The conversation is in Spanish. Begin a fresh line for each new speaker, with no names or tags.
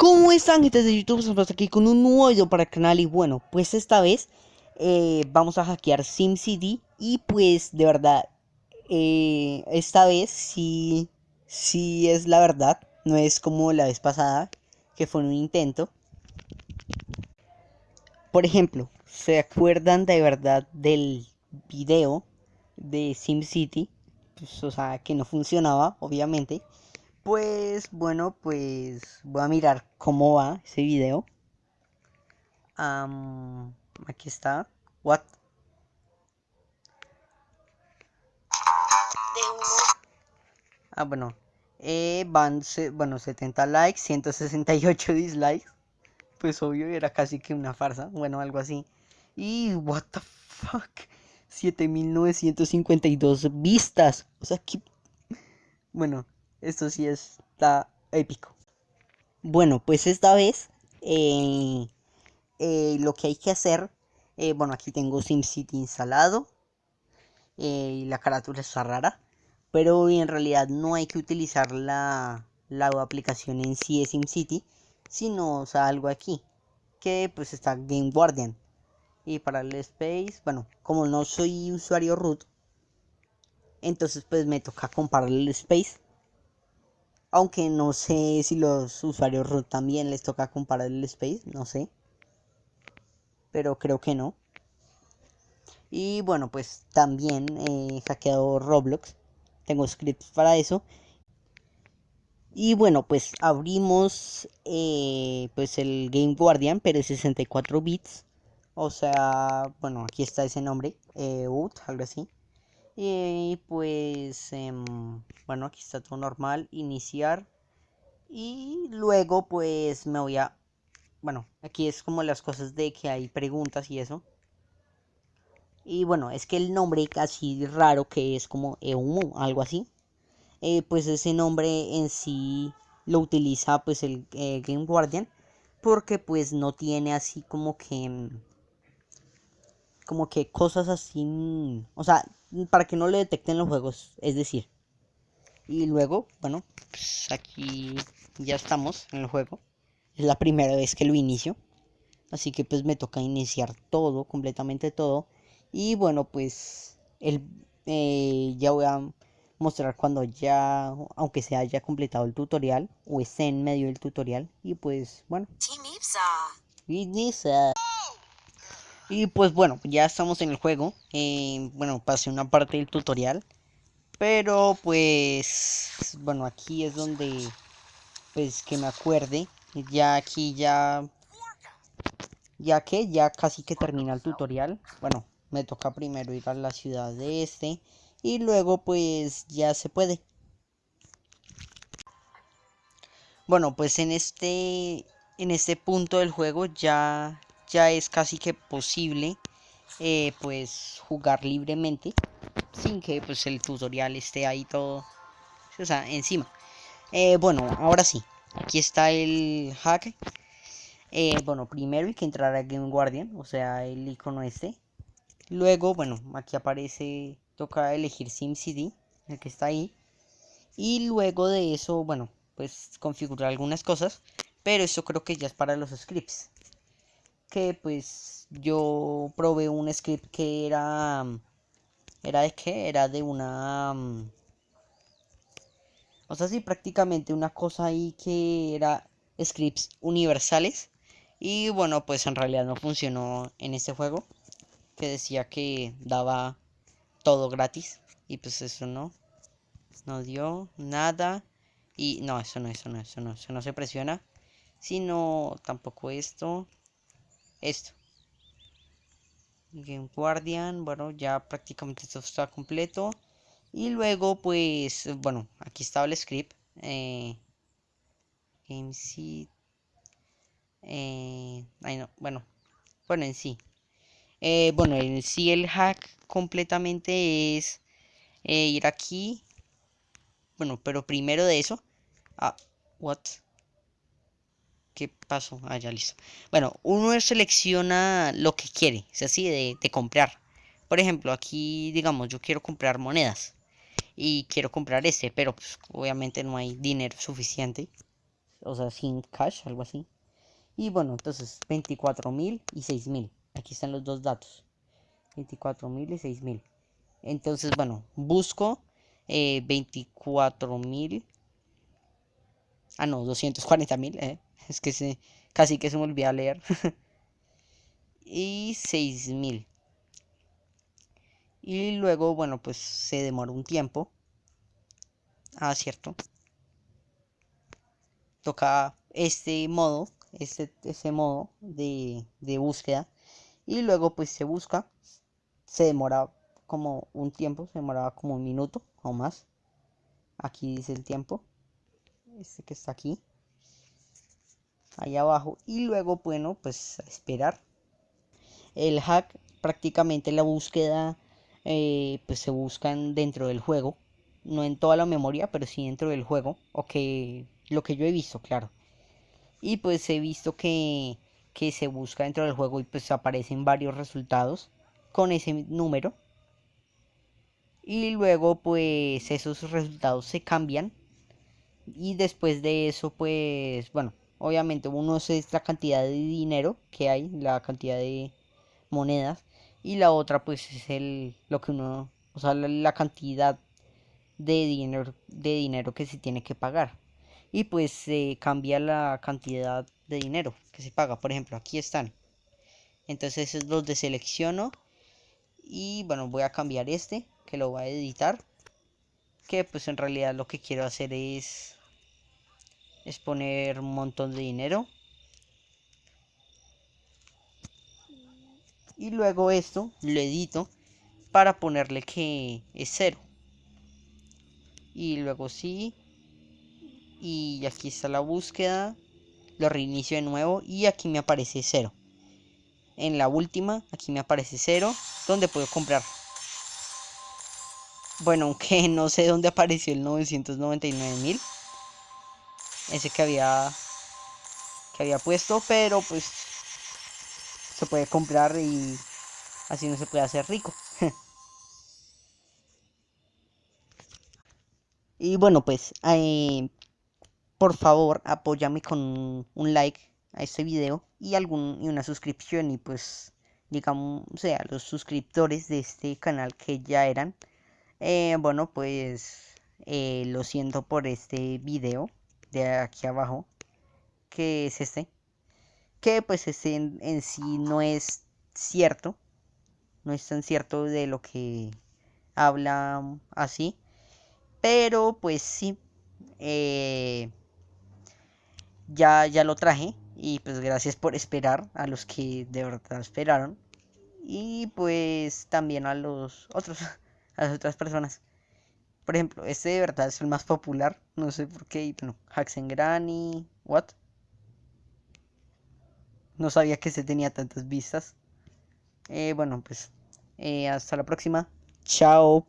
¿Cómo están gente de YouTube? Estamos aquí con un nuevo video para el canal y bueno, pues esta vez eh, vamos a hackear SimCity y pues de verdad, eh, esta vez sí, sí es la verdad, no es como la vez pasada que fue un intento. Por ejemplo, ¿se acuerdan de verdad del video de SimCity? Pues, o sea, que no funcionaba, obviamente. Pues bueno, pues voy a mirar cómo va ese video. aquí está. What? Ah, bueno. Eh, van, bueno, 70 likes, 168 dislikes. Pues obvio, era casi que una farsa. Bueno, algo así. Y, what the fuck. 7952 vistas. O sea, que... Bueno, esto sí está épico. Bueno, pues esta vez eh, eh, lo que hay que hacer, eh, bueno, aquí tengo SimCity instalado y la carátula está rara, pero en realidad no hay que utilizar la, la aplicación en sí de SimCity, sino o sea, algo aquí, que pues está Game Guardian. Y para el space, bueno, como no soy usuario root, entonces pues me toca comparar el space aunque no sé si los usuarios root también les toca comparar el space, no sé. Pero creo que no. Y bueno, pues también he hackeado Roblox. Tengo scripts para eso. Y bueno, pues abrimos eh, pues el Game Guardian, pero 64 bits. O sea, bueno, aquí está ese nombre, eh, algo así. Y pues, em, bueno, aquí está todo normal, iniciar. Y luego pues me voy a, bueno, aquí es como las cosas de que hay preguntas y eso. Y bueno, es que el nombre casi raro que es como Eumu, algo así. Eh, pues ese nombre en sí lo utiliza pues el eh, Game Guardian. Porque pues no tiene así como que... Em, como que cosas así... O sea, para que no le detecten los juegos, es decir. Y luego, bueno, pues aquí ya estamos en el juego. Es la primera vez que lo inicio. Así que pues me toca iniciar todo, completamente todo. Y bueno, pues el, eh, ya voy a mostrar cuando ya, aunque se haya completado el tutorial o esté en medio del tutorial. Y pues bueno. Y pues bueno, ya estamos en el juego. Eh, bueno, pasé una parte del tutorial. Pero pues, bueno, aquí es donde, pues que me acuerde. Ya aquí ya, ya que ya casi que termina el tutorial. Bueno, me toca primero ir a la ciudad de este. Y luego pues ya se puede. Bueno, pues en este, en este punto del juego ya ya es casi que posible eh, pues jugar libremente sin que pues el tutorial esté ahí todo o sea encima. Eh, bueno ahora sí aquí está el hack. Eh, bueno primero hay que entrar a Game Guardian o sea el icono este. Luego bueno aquí aparece toca elegir SimCity el que está ahí. Y luego de eso bueno pues configurar algunas cosas pero eso creo que ya es para los scripts que pues yo probé un script que era era de qué era de una o sea sí prácticamente una cosa ahí que era scripts universales. Y bueno pues en realidad no funcionó en este juego que decía que daba todo gratis. Y pues eso no no dio nada. Y no eso no eso no eso no eso no se presiona sino tampoco esto esto. Game Guardian bueno ya prácticamente esto está completo. Y luego pues bueno aquí estaba el script eh, Game eh, no, bueno bueno en sí. Eh, bueno en sí el hack completamente es eh, ir aquí. Bueno pero primero de eso ah what ¿Qué pasó? Ah, ya listo. Bueno, uno selecciona lo que quiere, es así, de, comprar. Por ejemplo, aquí, digamos, yo quiero comprar monedas. Y quiero comprar este, pero pues, obviamente no hay dinero suficiente. o sea, sin cash, algo así. Y bueno, entonces 24.000 y 6.000. Aquí están los dos datos. 24.000 y 6.000. Entonces, bueno, busco eh, 24.000. Ah, no, 240.000. Eh. Es que se, casi que se me olvidó leer. y 6.000. Y luego, bueno, pues se demora un tiempo. Ah, cierto. Toca este modo, este, modo de, de búsqueda. Y luego pues se busca. Se demora como un tiempo, se demoraba como un minuto o más. Aquí dice el tiempo. Este que está aquí. Ahí abajo. Y luego, bueno, pues esperar. El hack, prácticamente la búsqueda, eh, pues se buscan dentro del juego. No en toda la memoria, pero sí dentro del juego. O que lo que yo he visto, claro. Y pues he visto que, que se busca dentro del juego y pues aparecen varios resultados con ese número y luego pues esos resultados se cambian y después de eso pues bueno obviamente uno es la cantidad de dinero que hay la cantidad de monedas y la otra pues es el lo que uno o sea la, cantidad de dinero de dinero que se tiene que pagar. Y pues se cambia la cantidad de dinero que se paga. Por ejemplo aquí están. Entonces es los deselecciono y bueno voy a cambiar este que lo voy a editar que pues en realidad lo que quiero hacer es es poner un montón de dinero. Y luego esto lo edito para ponerle que es cero. Y luego sí. Y aquí está la búsqueda. Lo reinicio de nuevo y aquí me aparece cero. En la última aquí me aparece cero donde puedo comprar. Bueno, aunque no sé dónde apareció el 999.000. Ese que había que había puesto, pero pues se puede comprar y así no se puede hacer rico. y bueno, pues eh, por favor, apóyame con un like a este video y algún y una suscripción y pues digamos, o sea, los suscriptores de este canal que ya eran eh, bueno, pues eh, lo siento por este video de aquí abajo, que es este, que pues este en, sí no es cierto, no es tan cierto de lo que habla así, pero pues sí, eh, ya, ya lo traje y pues gracias por esperar a los que de verdad esperaron y pues también a los otros a las otras personas. Por ejemplo, este de verdad es el más popular. No sé por qué. Bueno, Granny. ¿What? No sabía que se tenía tantas vistas. Eh, bueno, pues. Eh, hasta la próxima. Chao.